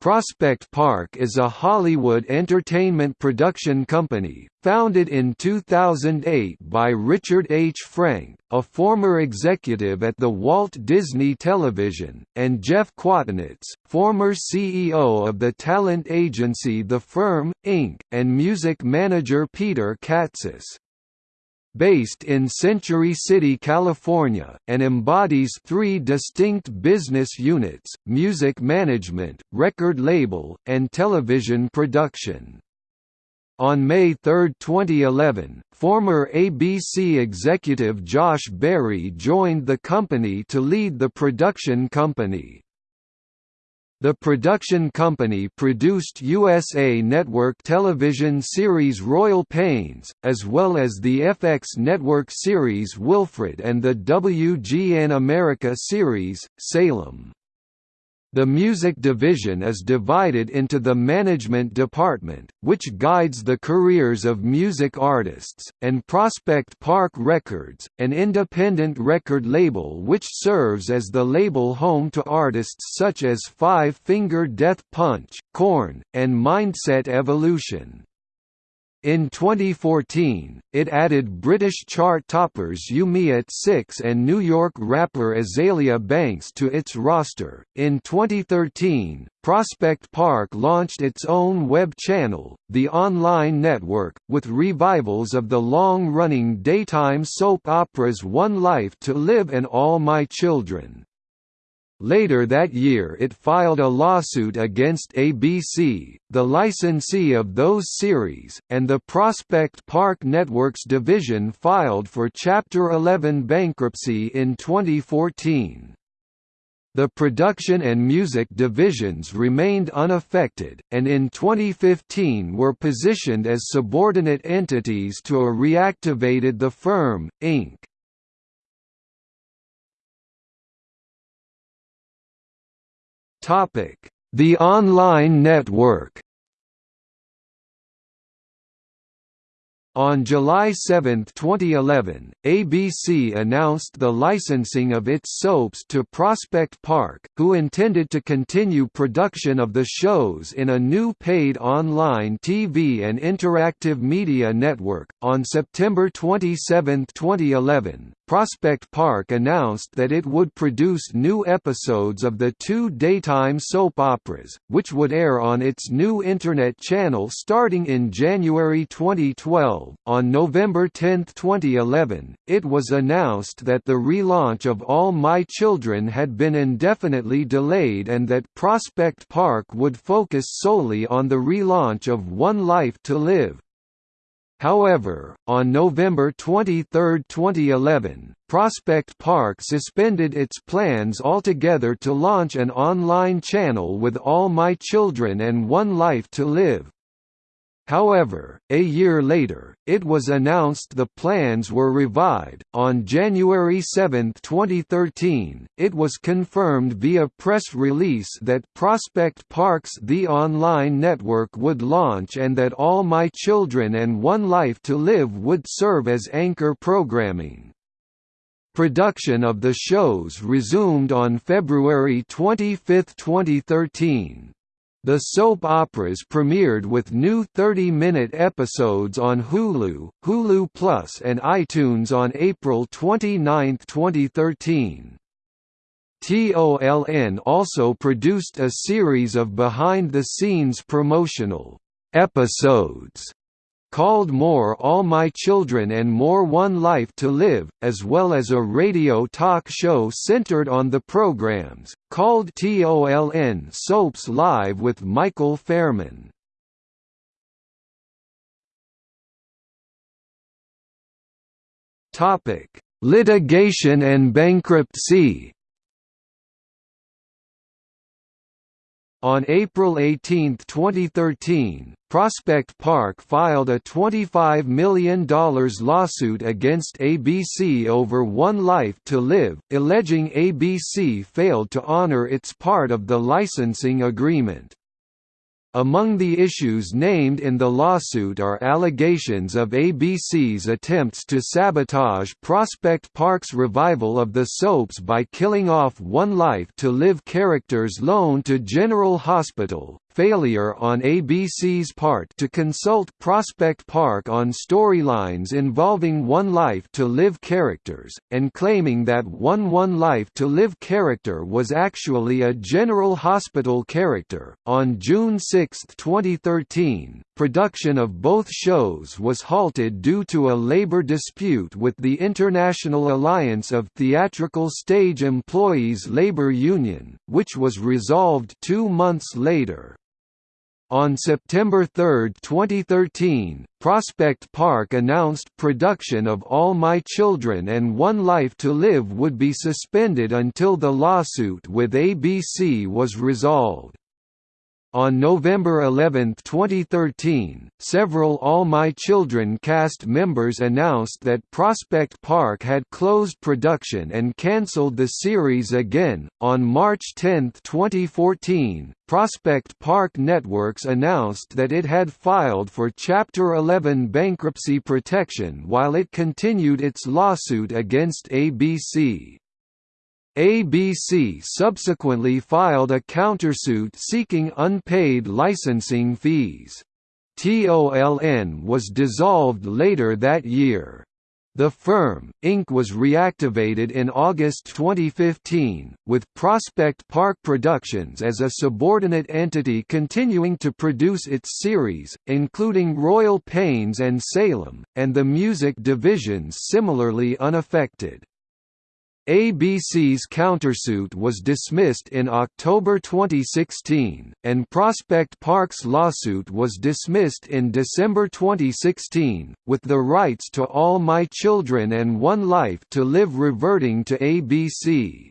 Prospect Park is a Hollywood entertainment production company, founded in 2008 by Richard H. Frank, a former executive at the Walt Disney Television, and Jeff Kwatinetz, former CEO of the talent agency The Firm, Inc., and music manager Peter Katsis based in Century City, California, and embodies three distinct business units, music management, record label, and television production. On May 3, 2011, former ABC executive Josh Berry joined the company to lead the production company. The production company produced USA Network television series Royal Pains, as well as the FX Network series Wilfred and the WGN America series, Salem. The music division is divided into the management department, which guides the careers of music artists, and Prospect Park Records, an independent record label which serves as the label home to artists such as Five Finger Death Punch, Korn, and Mindset Evolution. In 2014, it added British chart toppers You Me at Six and New York rapper Azealia Banks to its roster. In 2013, Prospect Park launched its own web channel, The Online Network, with revivals of the long running daytime soap operas One Life to Live and All My Children. Later that year it filed a lawsuit against ABC, the licensee of those series, and the Prospect Park Networks division filed for Chapter 11 bankruptcy in 2014. The production and music divisions remained unaffected, and in 2015 were positioned as subordinate entities to a reactivated The Firm, Inc. The online network On July 7, 2011, ABC announced the licensing of its soaps to Prospect Park, who intended to continue production of the shows in a new paid online TV and interactive media network. On September 27, 2011, Prospect Park announced that it would produce new episodes of the two daytime soap operas, which would air on its new Internet channel starting in January 2012. On November 10, 2011, it was announced that the relaunch of All My Children had been indefinitely delayed and that Prospect Park would focus solely on the relaunch of One Life to Live. However, on November 23, 2011, Prospect Park suspended its plans altogether to launch an online channel with All My Children and One Life to Live. However, a year later, it was announced the plans were revived. On January 7, 2013, it was confirmed via press release that Prospect Park's The Online Network would launch and that All My Children and One Life to Live would serve as anchor programming. Production of the shows resumed on February 25, 2013. The soap operas premiered with new 30-minute episodes on Hulu, Hulu Plus and iTunes on April 29, 2013. TOLN also produced a series of behind-the-scenes promotional episodes called More All My Children and More One Life to Live, as well as a radio talk show centered on the programs, called TOLN Soaps Live with Michael Fairman. Litigation and bankruptcy On April 18, 2013, Prospect Park filed a $25 million lawsuit against ABC over One Life to Live, alleging ABC failed to honor its part of the licensing agreement. Among the issues named in the lawsuit are allegations of ABC's attempts to sabotage Prospect Park's revival of the soaps by killing off One Life to Live characters loaned to General Hospital, failure on ABC's part to consult Prospect Park on storylines involving One Life to Live characters, and claiming that One One Life to Live character was actually a General Hospital character. On June 6, 2013, production of both shows was halted due to a labor dispute with the International Alliance of Theatrical Stage Employees labor union, which was resolved two months later. On September 3, 2013, Prospect Park announced production of All My Children and One Life to Live would be suspended until the lawsuit with ABC was resolved. On November 11, 2013, several All My Children cast members announced that Prospect Park had closed production and cancelled the series again. On March 10, 2014, Prospect Park Networks announced that it had filed for Chapter 11 bankruptcy protection while it continued its lawsuit against ABC. ABC subsequently filed a countersuit seeking unpaid licensing fees. TOLN was dissolved later that year. The firm, Inc. was reactivated in August 2015, with Prospect Park Productions as a subordinate entity continuing to produce its series, including Royal Pains and Salem, and the music divisions similarly unaffected. ABC's countersuit was dismissed in October 2016, and Prospect Park's lawsuit was dismissed in December 2016, with the rights to All My Children and One Life to Live reverting to ABC.